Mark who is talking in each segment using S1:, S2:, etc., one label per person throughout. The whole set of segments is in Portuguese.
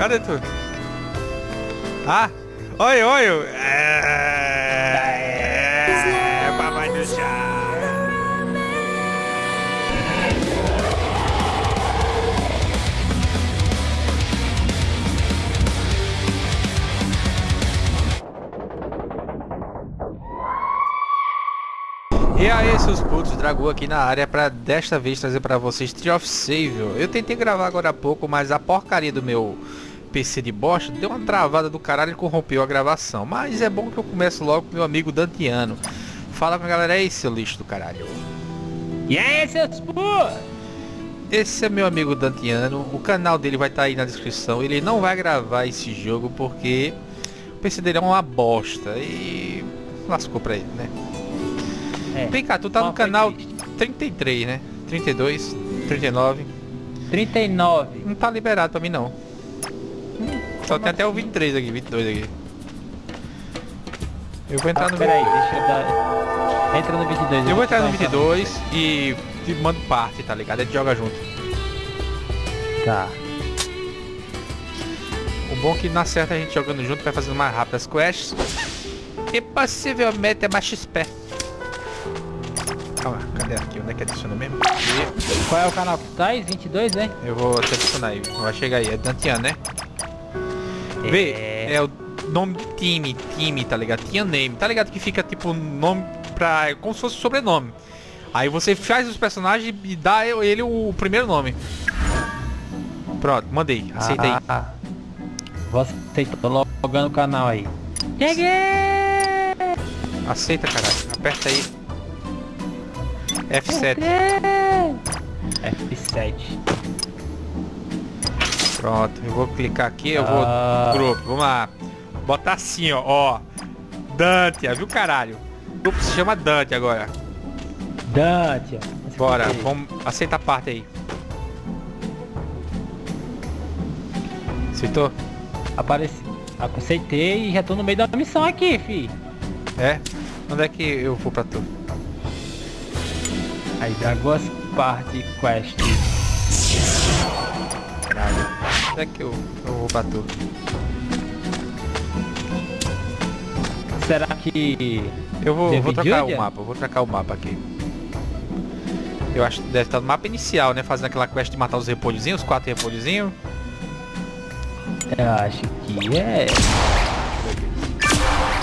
S1: Cadê tu? Ah! Oi, oi! É, é papai do chá! E aí, seus putos, Dragão aqui na área para desta vez trazer para vocês Tree of Save. Eu tentei gravar agora há pouco, mas a porcaria do meu PC de bosta deu uma travada do caralho e corrompeu a gravação. Mas é bom que eu começo logo com meu amigo Dantiano. Fala com a galera aí, seu lixo do caralho.
S2: E aí, seus?
S1: Esse é meu amigo Dantiano, o canal dele vai estar tá aí na descrição. Ele não vai gravar esse jogo porque o PC dele é uma bosta e lascou pra ele, né? É. Vem cá, tu tá no canal 33, né? 32, 39.
S2: 39.
S1: Não tá liberado pra mim não. Só tem até o 23 aqui, 22 aqui. Eu vou entrar ah, no...
S2: Peraí, deixa eu dar... Entra no 22.
S1: Eu vou entrar no 22 e te mando parte, tá ligado? A gente joga junto.
S2: Tá.
S1: O bom é que na certa a gente jogando junto vai fazendo mais rápido as quests. E possivelmente é mais XP. Calma, cadê aqui? Onde é que adiciona mesmo?
S2: E... Qual é o canal que tá aí? 22, hein?
S1: Eu vou te adicionar aí. Vai chegar aí. É Dantian, né? É... Vê, é o nome de time, time, tá ligado? Tian Name. Tá ligado que fica tipo nome pra... Como se fosse sobrenome. Aí você faz os personagens e dá ele o primeiro nome. Pronto, mandei. Aceita ah, aí. Ah,
S2: vou aceitar. Tô logando o canal aí.
S1: Cheguei! Aceita, caralho. Aperta aí. F7.
S2: F7.
S1: Pronto, eu vou clicar aqui, eu vou ah. grupo, vamos lá. Botar assim, ó, ó. Dante, viu caralho? O grupo se chama Dante agora.
S2: Dante.
S1: Bora, vamos aceitar a parte aí. Aceitou?
S2: Apareci. Aceitei e já tô no meio da missão aqui, fi.
S1: É? Onde é que eu vou pra tu?
S2: Aí, Dragos Party Quest.
S1: Onde é que eu, eu vou tu?
S2: Será que...
S1: Eu vou, vou trocar o mapa, vou trocar o mapa aqui. Eu acho que deve estar no mapa inicial, né? Fazendo aquela quest de matar os repolhozinhos, os quatro repolhozinhos.
S2: Eu acho que é...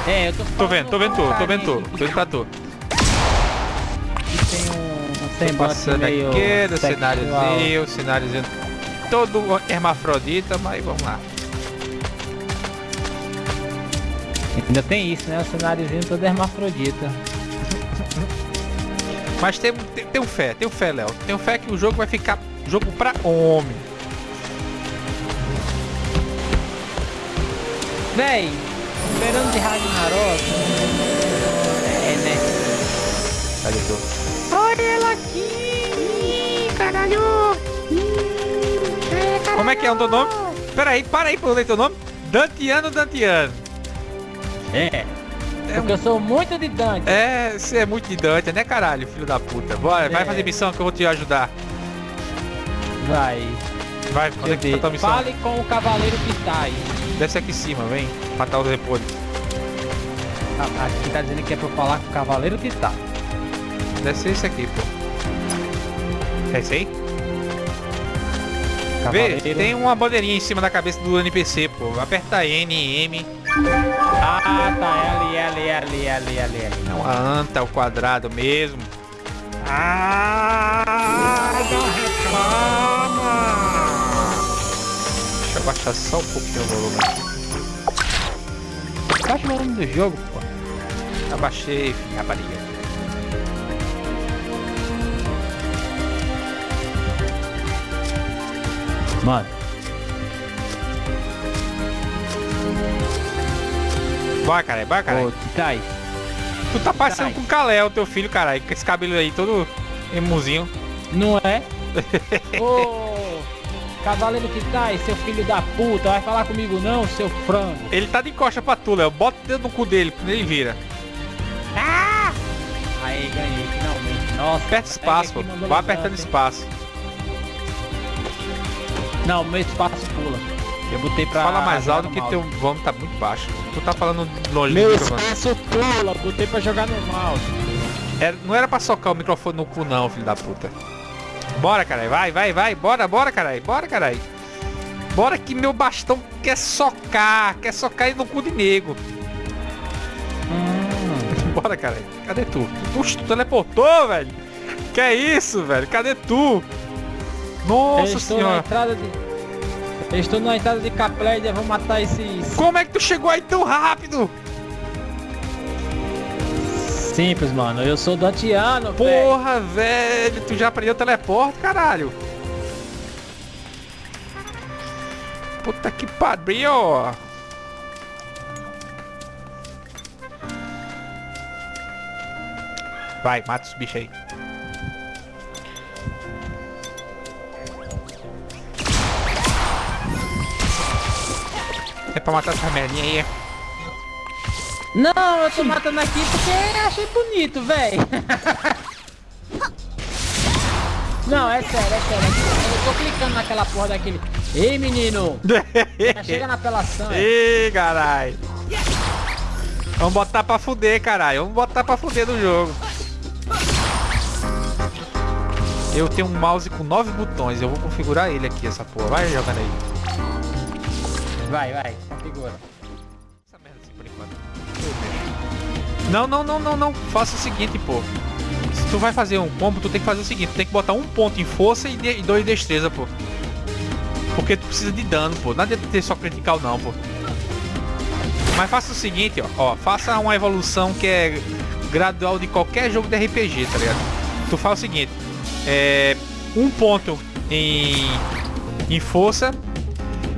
S1: É, eu tô Tô vendo, tô vendo tu, tô vendo tu, tô indo pra tu.
S2: Tem
S1: passando aqui no cenáriozinho, cenáriozinho todo hermafrodita, mas vamos lá.
S2: Ainda tem isso, né? O cenáriozinho todo hermafrodita.
S1: mas tem, tem, tem fé, tem fé, Léo. Tem fé que o jogo vai ficar jogo pra homem.
S2: Véi, verão de Ragnarok. É, né?
S1: Cadê tu?
S2: Olha ela aqui! Caralho!
S1: Como é que é o teu nome? Pera aí, para aí pra eu ler teu nome. Dantiano Dantiano.
S2: É. É Porque um... eu sou muito de Dante.
S1: É, você é muito de Dante, né caralho, filho da puta. Bora, é. vai fazer missão que eu vou te ajudar.
S2: Vai.
S1: Vai, onde é que tá tua missão?
S2: Fale com o cavaleiro que tá aí.
S1: Desce aqui em cima, vem. Matar os repolhos.
S2: Ah, aqui tá dizendo que é pra eu falar com o cavaleiro que tá.
S1: Deve ser esse aqui, pô. É esse aí? Vê, tem uma bandeirinha em cima da cabeça do NPC, pô. Aperta N, M.
S2: Ah, tá. L, L, L, L, L, L.
S1: Não, a anta, o quadrado mesmo. Ah, não reclama. Deixa eu baixar só um pouquinho o volume.
S2: Baixa o volume do jogo, pô.
S1: Abaixei, filho, rapariga.
S2: Mano.
S1: Vai, cara, vai, cara. Ô,
S2: Titai.
S1: Tu tá passando com o Kalel, teu filho, caralho, com esse cabelo aí todo emuzinho.
S2: Não é? Ô, cavaleiro Titai, seu filho da puta, vai falar comigo não, seu frango.
S1: Ele tá de costa pra tu, Léo. Bota o dedo no cu dele, ele vira.
S2: Ah! Aí, ganhei, finalmente. Nossa.
S1: Aperta espaço, pô. Vai apertando espaço.
S2: Não, meu espaço pula. Eu botei pra.
S1: Fala mais alto
S2: no
S1: que teu volume tá muito baixo. Tu tá falando longe
S2: Meu
S1: do microfone.
S2: espaço pula, botei pra jogar no mouse.
S1: Era- não era pra socar o microfone no cu não, filho da puta. Bora, caralho. Vai, vai, vai. Bora, bora, caralho. Bora, caralho. Bora que meu bastão quer socar. Quer socar no cu de nego.
S2: Hum.
S1: Bora, caralho. Cadê tu? Tu, tu teleportou, velho. Que é isso, velho? Cadê tu?
S2: Eu
S1: Nossa
S2: estou na
S1: senhora.
S2: entrada de. Eu estou na entrada de Caplédia, vou matar esses.
S1: Como é que tu chegou aí tão rápido?
S2: Simples, mano. Eu sou dantiano, velho.
S1: Porra, velho. Tu já aprendeu teleporte, caralho. Puta que pariu. Vai, mata os bichos aí. É pra matar essa merda aí.
S2: Não, eu tô matando aqui porque achei bonito, velho. Não, é sério, é sério. Eu tô clicando naquela porra daquele. Ei, menino! Já chega na apelação, é.
S1: Ih, caralho. Vamos botar pra fuder, caralho. Vamos botar pra fuder no jogo. Eu tenho um mouse com nove botões. Eu vou configurar ele aqui, essa porra. Vai jogando aí.
S2: Vai, vai, configura.
S1: Essa merda assim por enquanto. Não, não, não, não, não. Faça o seguinte, pô. Se tu vai fazer um combo, tu tem que fazer o seguinte. Tu tem que botar um ponto em força e, de, e dois em destreza, pô. Porque tu precisa de dano, pô. Não adianta ter só critical não, pô. Mas faça o seguinte, ó. ó. Faça uma evolução que é gradual de qualquer jogo de RPG, tá ligado? Tu faz o seguinte. É... Um ponto em... Em força.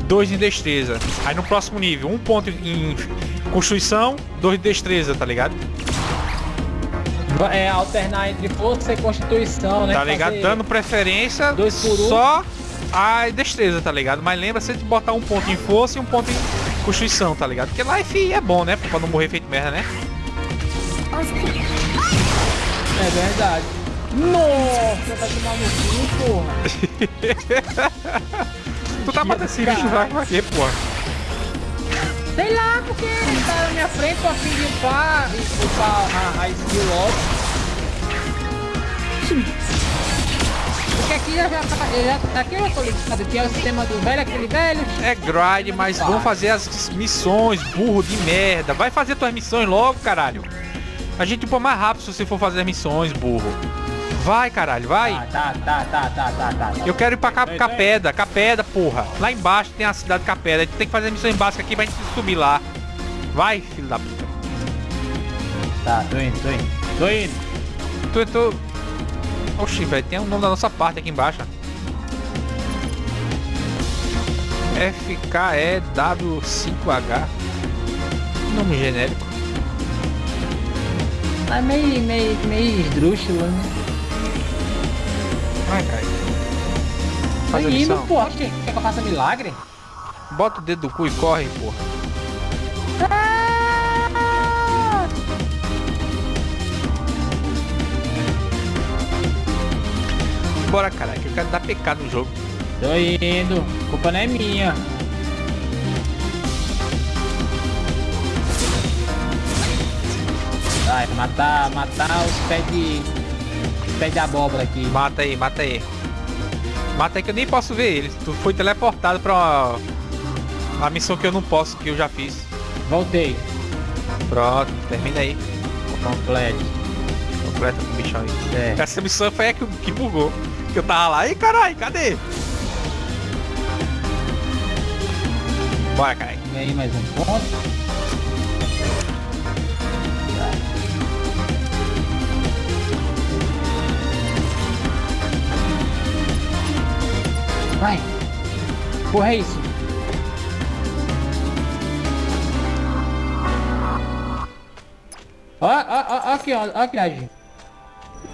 S1: Dois em destreza. Aí no próximo nível, um ponto em constituição, dois de destreza, tá ligado?
S2: É alternar entre força e constituição, né?
S1: Tá ligado?
S2: Fazer-
S1: Dando preferência
S2: dois por um.
S1: só a destreza, tá ligado? Mas lembra sempre de botar um ponto em força e um ponto em constituição, tá ligado? Porque life é bom, né? Pra não morrer feito merda, né?
S2: É verdade. Nossa, vai tomar no cu, porra.
S1: Tu tá matando esse bicho lá pra quê, porra?
S2: Sei lá, porque ele tá na minha frente, tô a fim de upar, e upar a, a skill logo. Porque aqui já, já, tá- já aqui eu já tô ligado, que é o sistema do velho, aquele velho.
S1: É grind, mas vamos fazer as missões, burro de merda. Vai fazer tuas missões logo, caralho. A gente upa mais rápido se você for fazer as missões, burro. Vai, caralho, vai.
S2: Tá, tá, tá, tá, tá, tá, tá.
S1: Eu quero ir pra Cap Capeda, Capeda, porra. Lá embaixo tem a cidade de Capeda. A gente tem que fazer missões básicas aqui pra gente subir lá. Vai, filho da puta.
S2: Tá, tô indo, tô indo. Tô indo.
S1: Tu, tu... Oxi, velho, tem o nome da nossa parte aqui embaixo. FKEW5H. Nome genérico.
S2: Tá meio, meio, meio esdrúxulo, né?
S1: Vai, cara. Faz a
S2: Tô indo,
S1: missão.
S2: pô. Quer, quer que eu faça milagre?
S1: Bota o dedo do cu e corre, porra.
S2: Ah!
S1: Bora, caralho, que eu quero dar pecado no jogo.
S2: Tô indo. Culpa não é minha. Vai, matar, matar os pés de... Pés de abóbora aqui.
S1: Mata aí, mata aí. Mata aí que eu nem posso ver ele. Tu foi teleportado pra uma... uma missão que eu não posso, que eu já fiz.
S2: Voltei.
S1: Pronto, termina aí.
S2: Completo.
S1: Completa com o bichão aí.
S2: É.
S1: Essa missão foi a que, que bugou. Que eu tava lá. Ih, caralho, cadê? Bora, caralho.
S2: E aí, mais um ponto. Vai. Porra, é isso. Ó, ó, ó, ó aqui, ó, ó aqui, Agi.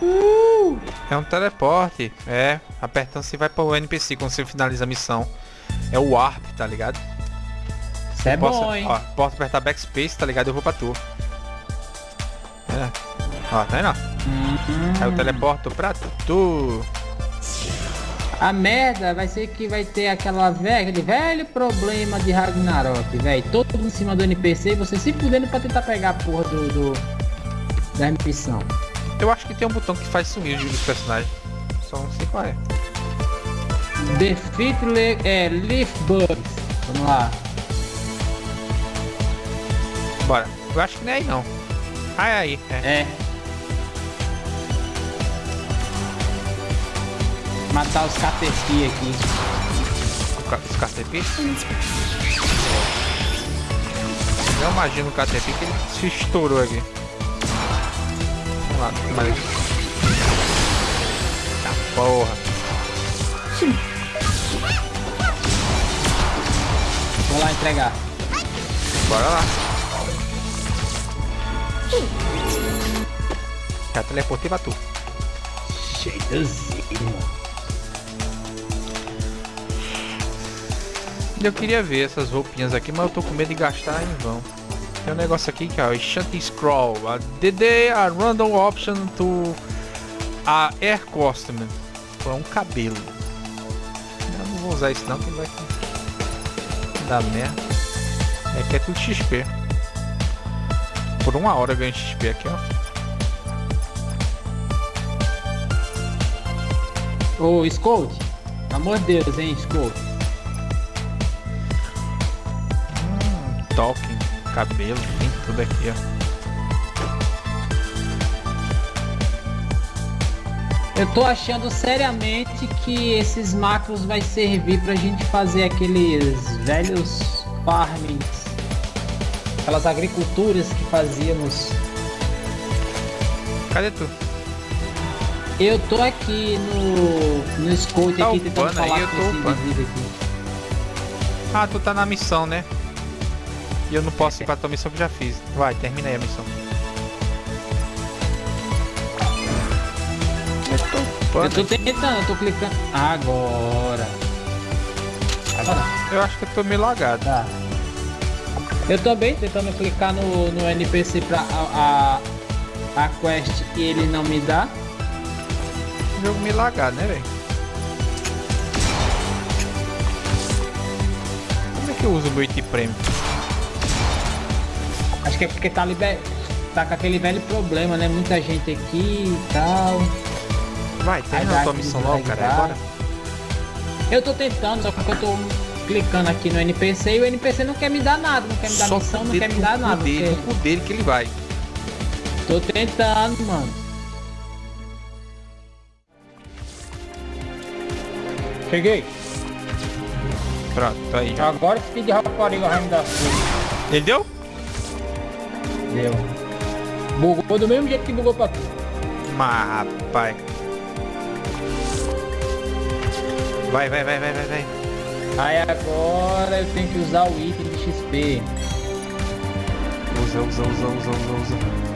S2: Uh!
S1: É um teleporte. É, apertando você vai para o NPC quando você finaliza a missão. É o Warp, tá ligado?
S2: Isso é
S1: posso,
S2: bom, hein?
S1: Ó, posso apertar Backspace, tá ligado? Eu vou pra tu. É. Ó, tá vendo? ó?
S2: Hum.
S1: Aí eu teleporto pra tu.
S2: A merda vai ser que vai ter aquela velha, aquele velho problema de Ragnarok, velho. Todo em cima do NPC você se fudendo pra tentar pegar a porra do, do da missão.
S1: Eu acho que tem um botão que faz sumir os personagens. Só não sei qual é.
S2: Defeat le é, Leaf Bugs. Vamos lá.
S1: Bora. Eu acho que não é aí não. Ah, é aí. É.
S2: É. Matar os KTP aqui.
S1: Os KTP? Eu imagino o KTP que ele se estourou aqui. Vamos lá. Tá porra.
S2: Vou lá entregar.
S1: Bora lá. Já teleportei pra tu.
S2: Cheiozinho.
S1: Eu queria ver essas roupinhas aqui, mas eu tô com medo de gastar em vão. Tem um negócio aqui que é o Shanty Scroll. A DD a random option to a Air Costume. É um cabelo. Eu não vou usar isso não, que vai dar merda. É que é tudo XP. Por uma hora eu ganho XP aqui,
S2: ó. Ô, Scout. Amor de Deus, hein, Scout.
S1: Talking, cabelo, tem tudo aqui, ó.
S2: Eu tô achando seriamente que esses macros vai servir pra gente fazer aqueles velhos farmings, aquelas agriculturas que fazíamos.
S1: Cadê tu?
S2: Eu tô aqui no, no Scout
S1: tá
S2: aqui tentando falar
S1: aí, eu tô aqui. Ah, tu tá na missão, né? E eu não posso ir pra tua missão que já fiz. Vai, termina aí a missão.
S2: Eu tô tentando, eu tô clicando. Agora.
S1: Agora. Eu acho que eu tô meio lagado.
S2: Tá. Eu também tentando clicar no, no NPC pra a, a, a quest e ele não me dá.
S1: Jogo meio lagado, né, velho? Como é que eu uso o meu item prêmio?
S2: Acho que é porque tá, liber... tá com aquele velho problema, né? Muita gente aqui e tal.
S1: Vai, termina a tua missão logo, cara. Agora.
S2: Eu tô tentando, só que eu tô clicando aqui no NPC e o NPC não quer me dar nada, não quer me dar só missão, não quer me dar nada.
S1: Dele, porque... dele que ele vai.
S2: Tô tentando, mano. Cheguei.
S1: Pronto, tá aí.
S2: Agora esse de rapariga vai me dar
S1: Ele deu?
S2: Deu. Bugou do mesmo jeito que bugou pra tu.
S1: Mas, rapaz. Vai, vai, vai, vai, vai, vai.
S2: Aí agora eu tenho que usar o item de XP.
S1: Usa, usa, usa, usa, usa, usa.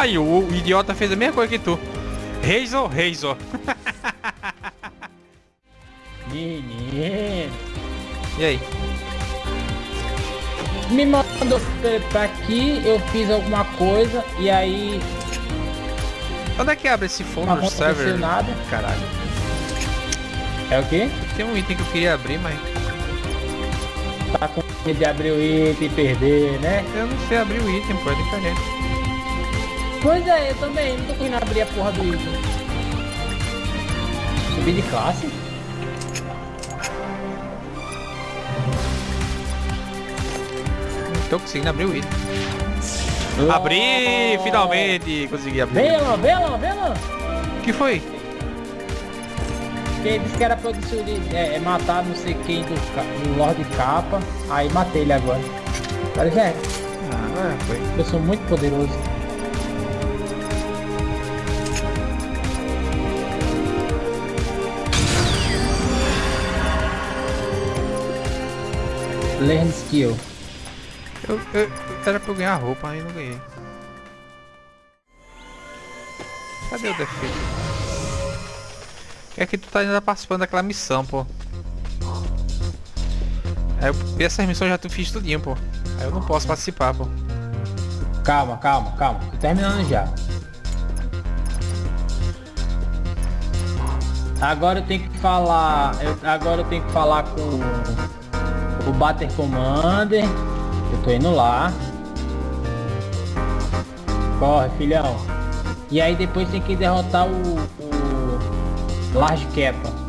S1: Aí, o, o, idiota fez a mesma coisa que tu. Razor, Razor.
S2: Menino.
S1: E aí?
S2: Me mandou pra aqui, eu fiz alguma coisa e aí...
S1: Onde é que abre esse phone server?
S2: nada.
S1: Caralho.
S2: É o quê?
S1: Tem um item que eu queria abrir, mas...
S2: Tá com medo de abrir o item e perder, né?
S1: Eu não sei abrir o item, pô, é diferente.
S2: Pois é, eu também. Não tô conseguindo abrir a porra do item. Subir de classe?
S1: Não tô conseguindo abrir o item. Oh. Abri! Finalmente! Consegui abrir.
S2: Vem lá, vem lá, vem lá!
S1: O que foi?
S2: Ele disse que era pra é, é, matar não sei quem do, do Lord Capa. Aí matei ele agora. Agora já é.
S1: Ah, agora foi.
S2: Eu sou muito poderoso. Learn skill.
S1: Eu, eu, era pra eu ganhar roupa, aí não ganhei. Cadê o defeito? É que tu tá ainda participando daquela missão, pô. Aí eu, essas missões já tu fiz tudinho, pô. Aí eu não posso participar, pô.
S2: Calma, calma, calma. Tô terminando já. Agora eu tenho que falar. Eu, agora eu tenho que falar com o Batter Commander. Eu tô indo lá. Corre, filhão. E aí depois tem que derrotar o, o Large Kappa.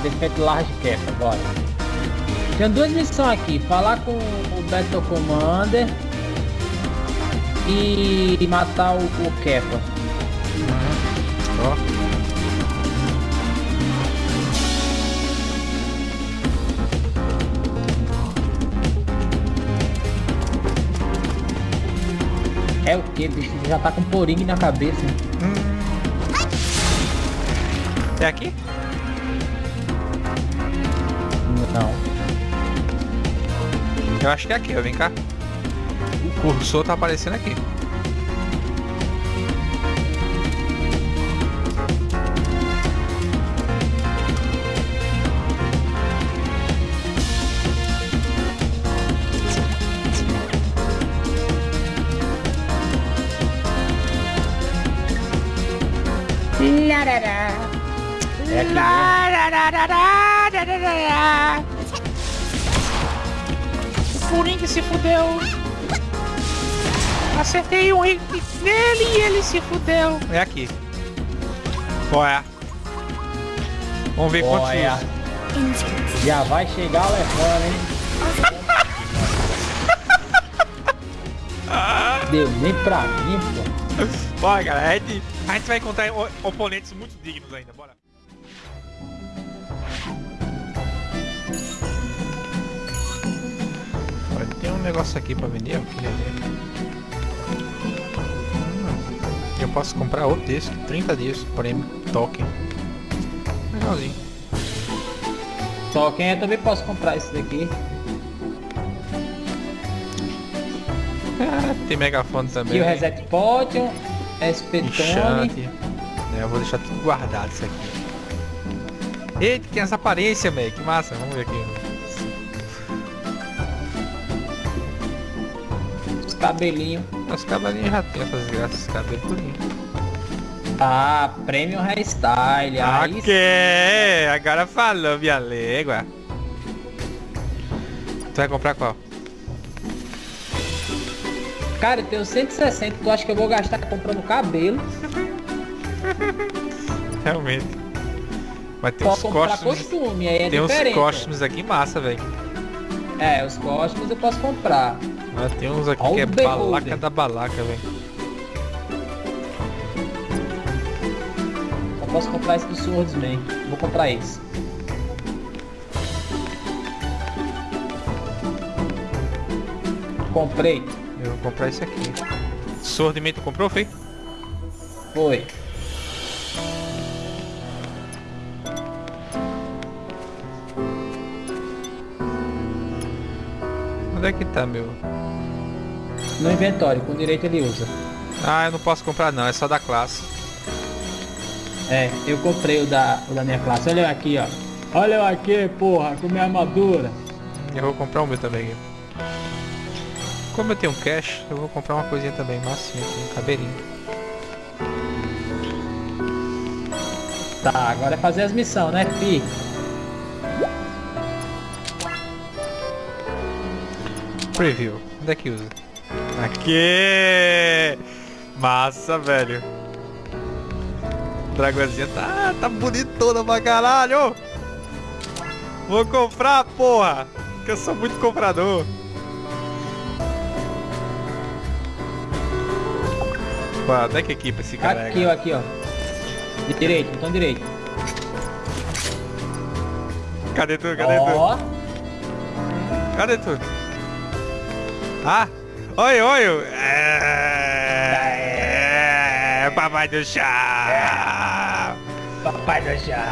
S2: Defeito large cap agora. Tem duas missões aqui, falar com o Battle Commander e matar o, o Keppa.
S1: Ó.
S2: É o que, bicho? Já tá com poringue na cabeça.
S1: Hum. É aqui?
S2: Não.
S1: Eu acho que é aqui, ó. Vem cá. O cursor tá aparecendo aqui.
S2: É aqui mesmo.
S1: O Puring se fudeu. Acertei um hit nele e ele se fudeu. É aqui. Olha. Vamos ver quantos
S2: Olha. Já vai chegar levando, hein? Deu nem pra mim, pô.
S1: Bora, galera. A gente, vai encontrar oponentes muito dignos ainda. Bora. Um negócio aqui pra vender. Eu queria ver. Eu posso comprar outro desse. 30 dias. Prêmio. Token. Legalzinho.
S2: Só quem eu também posso comprar esse daqui.
S1: Ah, tem megafone também.
S2: E o Reset Potion, SP Tone.
S1: Enchante. É, eu vou deixar tudo guardado isso aqui. Eita, tem essa aparência, velho. Que massa. Vamos ver aqui.
S2: Cabelinhos.
S1: Os cavalinhos já tem essas graças, esse cabelo tudinho.
S2: Ah, Premium Hairstyle. Aí
S1: Ok, agora falou, minha légua. Tu vai comprar qual?
S2: Cara, eu tenho 160, tu acha que eu vou gastar comprando cabelo?
S1: Realmente. Mas tem
S2: Posso
S1: uns costumes.
S2: costume, aí é
S1: Tem uns
S2: diferente.
S1: costumes aqui massa, velho.
S2: É, os costumes eu posso comprar.
S1: Mas tem uns aqui
S2: All
S1: que é balaca
S2: golden.
S1: da balaca, velho.
S2: Só posso comprar esse do Swordsman. Vou comprar esse. Comprei.
S1: Eu vou comprar esse aqui. Swordman tu comprou, Fei?
S2: Foi.
S1: Onde é que tá, meu?
S2: No inventório, com direito ele usa.
S1: Ah, eu não posso comprar não, é só da classe.
S2: É, eu comprei o da, o da minha classe. Olha eu aqui, ó. Olha eu aqui, porra, com minha armadura.
S1: Eu vou comprar o meu também. Como eu tenho cash, eu vou comprar uma coisinha também, massinha aqui, um cabelinho.
S2: Tá, agora é fazer as missões, né, fi?
S1: Preview, onde é que usa? Aqui! Massa, velho. dragãozinha tá, tá bonitona pra caralho. Vou comprar, porra. Que eu sou muito comprador. Pô, onde é que equipa esse cara?
S2: Aqui, ó, aqui, ó. Direito, botão direito.
S1: Cadê tu? Cadê
S2: Ó,
S1: tu? Cadê tu? Ah! Oi, oi! É... Papai do chá!
S2: papai do chá.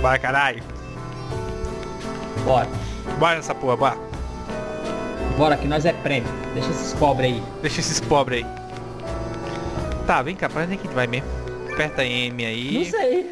S1: Bora, caralho!
S2: Bora.
S1: Bora nessa porra, bora!
S2: Bora, que nós é prêmio. Deixa esses pobres aí.
S1: Deixa esses pobres aí. Tá, vem cá, pra onde é que a gente vai mesmo? Aperta M aí.
S2: Não sei.